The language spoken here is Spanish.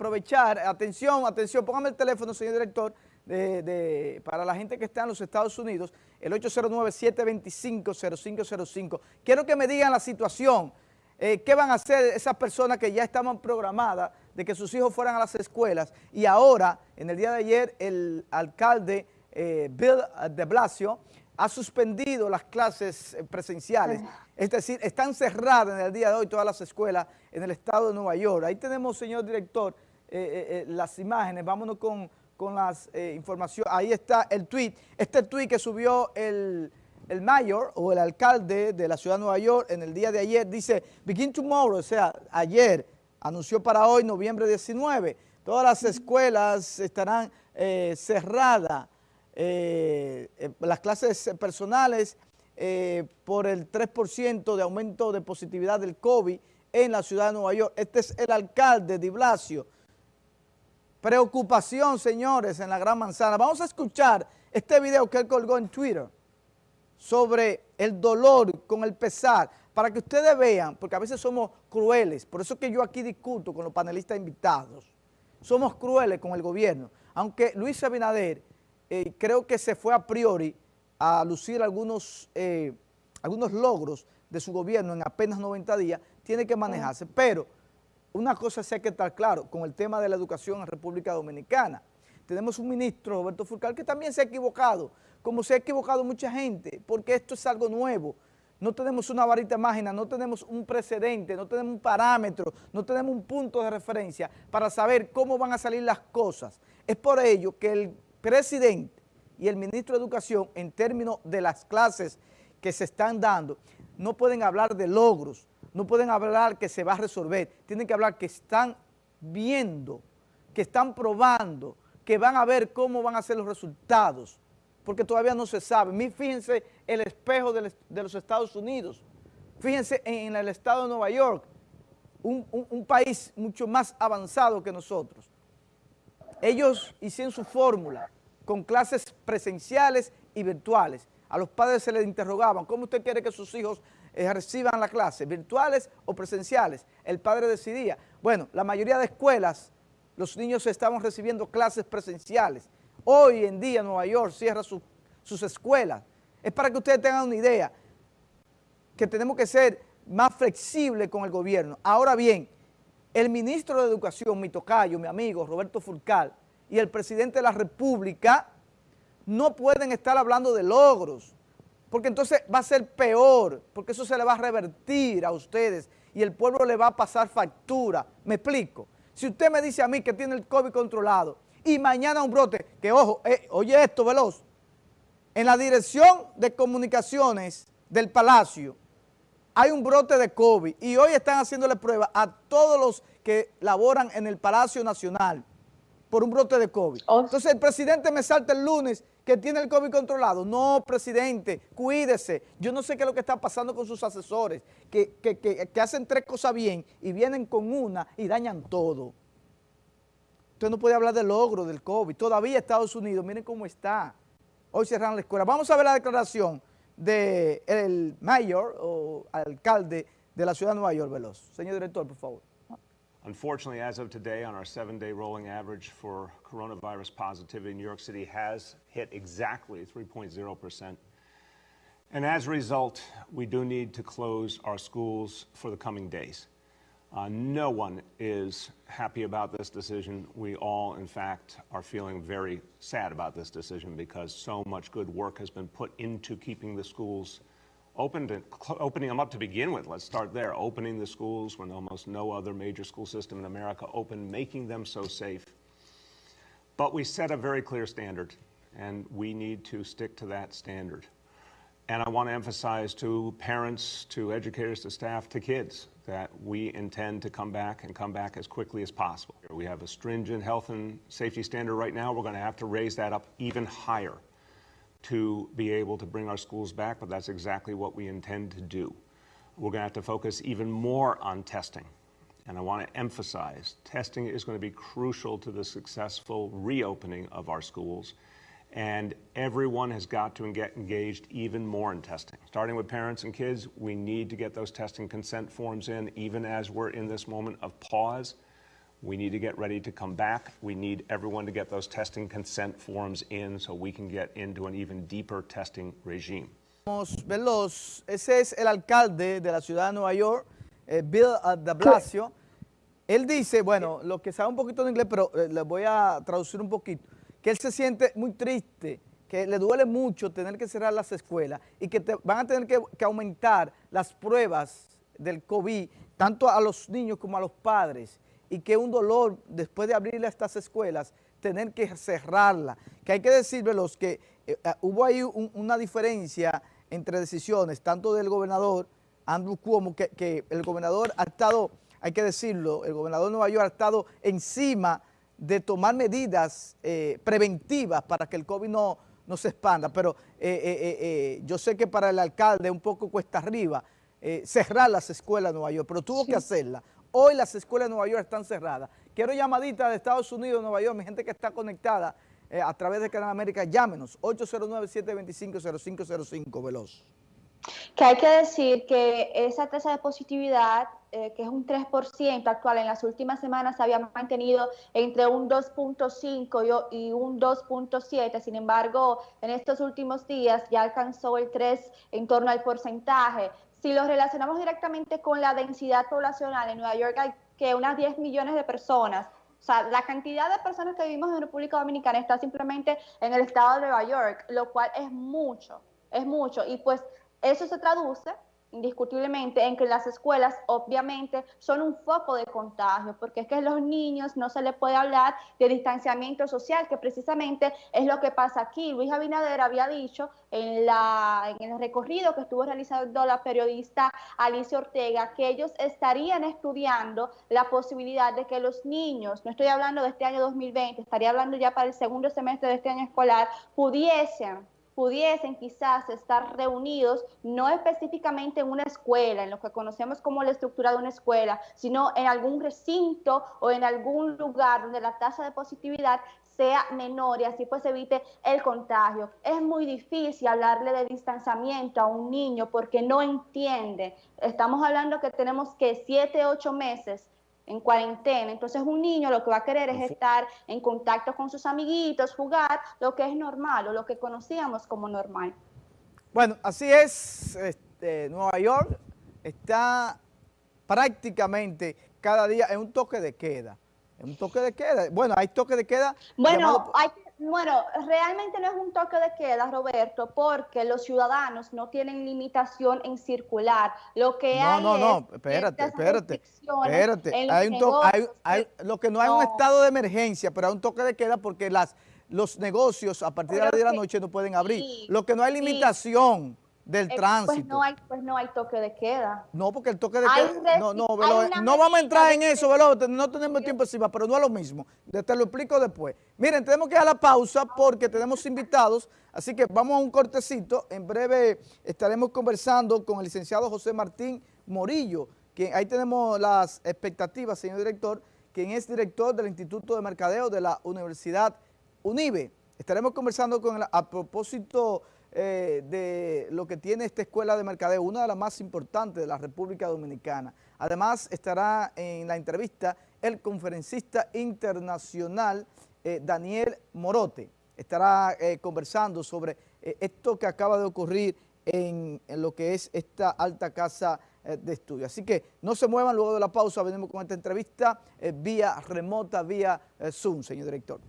aprovechar, atención, atención, póngame el teléfono, señor director, de, para la gente que está en los Estados Unidos, el 809-725-0505. Quiero que me digan la situación, eh, qué van a hacer esas personas que ya estaban programadas de que sus hijos fueran a las escuelas y ahora, en el día de ayer, el alcalde eh, Bill de Blasio ha suspendido las clases eh, presenciales, es decir, están cerradas en el día de hoy todas las escuelas en el estado de Nueva York. Ahí tenemos, señor director, eh, las imágenes, vámonos con, con las informaciones. Ahí está el tweet, este tweet que subió el, el mayor o el alcalde de la ciudad de Nueva York en el día de ayer, dice, begin tomorrow, o sea, ayer, anunció para hoy, noviembre 19, todas las escuelas estarán cerradas eh, eh, las clases personales eh, por el 3% de aumento de positividad del COVID en la ciudad de Nueva York. Este es el alcalde de Blasio. Preocupación, señores, en la Gran Manzana. Vamos a escuchar este video que él colgó en Twitter sobre el dolor con el pesar, para que ustedes vean, porque a veces somos crueles, por eso que yo aquí discuto con los panelistas invitados, somos crueles con el gobierno, aunque Luis Abinader eh, creo que se fue a priori a lucir algunos, eh, algunos logros de su gobierno en apenas 90 días, tiene que manejarse. Pero una cosa sí hay que estar claro con el tema de la educación en República Dominicana. Tenemos un ministro, Roberto Furcal, que también se ha equivocado, como se ha equivocado mucha gente, porque esto es algo nuevo. No tenemos una varita mágica, no tenemos un precedente, no tenemos un parámetro, no tenemos un punto de referencia para saber cómo van a salir las cosas. Es por ello que el presidente y el ministro de Educación en términos de las clases que se están dando, no pueden hablar de logros, no pueden hablar que se va a resolver, tienen que hablar que están viendo, que están probando, que van a ver cómo van a ser los resultados, porque todavía no se sabe. Fíjense el espejo de, los Estados Unidos, fíjense en, el estado de Nueva York, un país mucho más avanzado que nosotros. Ellos hicieron su fórmula con clases presenciales y virtuales. A los padres se les interrogaban, ¿cómo usted quiere que sus hijos eh, reciban la clase, virtuales o presenciales? El padre decidía. Bueno, la mayoría de escuelas, los niños estaban recibiendo clases presenciales. Hoy en día Nueva York cierra sus escuelas. Es para que ustedes tengan una idea, que tenemos que ser más flexibles con el gobierno. Ahora bien, el ministro de Educación, mi tocayo, mi amigo Roberto Furcal, y el presidente de la República no pueden estar hablando de logros, porque entonces va a ser peor, porque eso se le va a revertir a ustedes y el pueblo le va a pasar factura. ¿Me explico? Si usted me dice a mí que tiene el COVID controlado y mañana un brote, que ojo, eh, oye esto, veloz, en la dirección de comunicaciones del Palacio, hay un brote de COVID y hoy están haciéndole prueba a todos los que laboran en el Palacio Nacional por un brote de COVID. Oh. Entonces el presidente me salta el lunes que tiene el COVID controlado. No, presidente, cuídese. Yo no sé qué es lo que está pasando con sus asesores, que, que hacen tres cosas bien y vienen con una y dañan todo. Usted no puede hablar del logro del COVID. Todavía Estados Unidos, miren cómo está. Hoy cerraron la escuela. Vamos a ver la declaración del mayor o alcalde de la ciudad de Nueva York, Veloz. Señor director, por favor. Unfortunately, as of today, on our seven-day rolling average for coronavirus positivity, New York City has hit exactly 3.0%. And as a result, we do need to close our schools for the coming days. Uh, no one is happy about this decision. We all, in fact, are feeling very sad about this decision because so much good work has been put into keeping the schools and opening them up to begin with. Let's start there. Opening the schools when almost no other major school system in America opened, making them so safe. But we set a very clear standard, and we need to stick to that standard. And I want to emphasize to parents, to educators, to staff, to kids, that we intend to come back and come back as quickly as possible. We have a stringent health and safety standard right now. We're going to have to raise that up even higher to be able to bring our schools back, but that's exactly what we intend to do. We're going to have to focus even more on testing. And I want to emphasize, testing is going to be crucial to the successful reopening of our schools and everyone has got to get engaged even more in testing. Starting with parents and kids, we need to get those testing consent forms in, even as we're in this moment of pause. We need to get ready to come back. We need everyone to get those testing consent forms in so we can get into an even deeper testing regime. Veloz, ese es el alcalde de la ciudad de Nueva York, eh, Bill de Blasio. Él dice, bueno, lo que sabe un poquito de inglés, pero eh, le voy a traducir un poquito, que él se siente muy triste, que le duele mucho tener que cerrar las escuelas y que van a tener que, que aumentar las pruebas del COVID, tanto a los niños como a los padres y que un dolor después de abrirle estas escuelas, tener que cerrarla. Que hay que decirle los que eh, eh, hubo ahí una diferencia entre decisiones, tanto del gobernador Andrew Cuomo, que, el gobernador ha estado, hay que decirlo, el gobernador de Nueva York ha estado encima de tomar medidas eh, preventivas para que el COVID no, no se expanda, pero yo sé que para el alcalde un poco cuesta arriba cerrar las escuelas de Nueva York, pero tuvo que hacerla. Hoy las escuelas de Nueva York están cerradas. Quiero llamadita de Estados Unidos, Nueva York, mi gente que está conectada eh, a través de Canal América, llámenos, 809-725-0505, veloz. Que hay que decir que esa tasa de positividad, eh, que es un 3% actual, en las últimas semanas se había mantenido entre un 2.5 y un 2.7, sin embargo, en estos últimos días ya alcanzó el 3 en torno al porcentaje si lo relacionamos directamente con la densidad poblacional, en Nueva York hay que unas 10 millones de personas. O sea, la cantidad de personas que vivimos en República Dominicana está simplemente en el estado de Nueva York, lo cual es mucho, es mucho. Y pues eso se traduce indiscutiblemente en que las escuelas obviamente son un foco de contagio, porque es que a los niños no se les puede hablar de distanciamiento social, que precisamente es lo que pasa aquí. Luis Abinader había dicho en, la, en el recorrido que estuvo realizando la periodista Alicia Ortega que ellos estarían estudiando la posibilidad de que los niños, no estoy hablando de este año 2020, estaría hablando ya para el segundo semestre de este año escolar, pudiesen pudiesen quizás estar reunidos, no específicamente en una escuela, en lo que conocemos como la estructura de una escuela, sino en algún recinto o en algún lugar donde la tasa de positividad sea menor y así pues evite el contagio. Es muy difícil hablarle de distanciamiento a un niño porque no entiende. Estamos hablando que tenemos que siete, ocho meses en cuarentena. Entonces un niño lo que va a querer es estar en contacto con sus amiguitos, jugar, lo que es normal o lo que conocíamos como normal. Bueno, así es, este, Nueva York está prácticamente cada día en un toque de queda. En un toque de queda. Bueno, hay toque de queda. Bueno, hay bueno, realmente no es un toque de queda, Roberto, porque los ciudadanos no tienen limitación en circular. Lo que hay no, no, espérate, espérate, espérate. Hay un hay, lo que no, hay un estado de emergencia, pero hay un toque de queda porque las los negocios a partir de las 10 de la noche no pueden abrir. lo que no hay limitación del eh, pues tránsito. Pues no, hay, pues no hay toque de queda. No, porque el toque de queda... No, no, no vamos a entrar en eso, Velo, no tenemos tiempo encima, pero no es lo mismo. Te lo explico después. Miren, tenemos que a la pausa porque tenemos invitados, así que vamos a un cortecito. En breve estaremos conversando con el licenciado José Martín Morillo, que ahí tenemos las expectativas, señor director, quien es director del Instituto de Mercadeo de la Universidad UNIBE. Estaremos conversando con él a propósito eh, de lo que tiene esta escuela de mercadeo, una de las más importantes de la República Dominicana. Además estará en la entrevista el conferencista internacional eh, Daniel Morote. Estará eh, conversando sobre esto que acaba de ocurrir en, lo que es esta alta casa de estudio. Así que no se muevan, luego de la pausa venimos con esta entrevista vía remota, vía Zoom, señor director.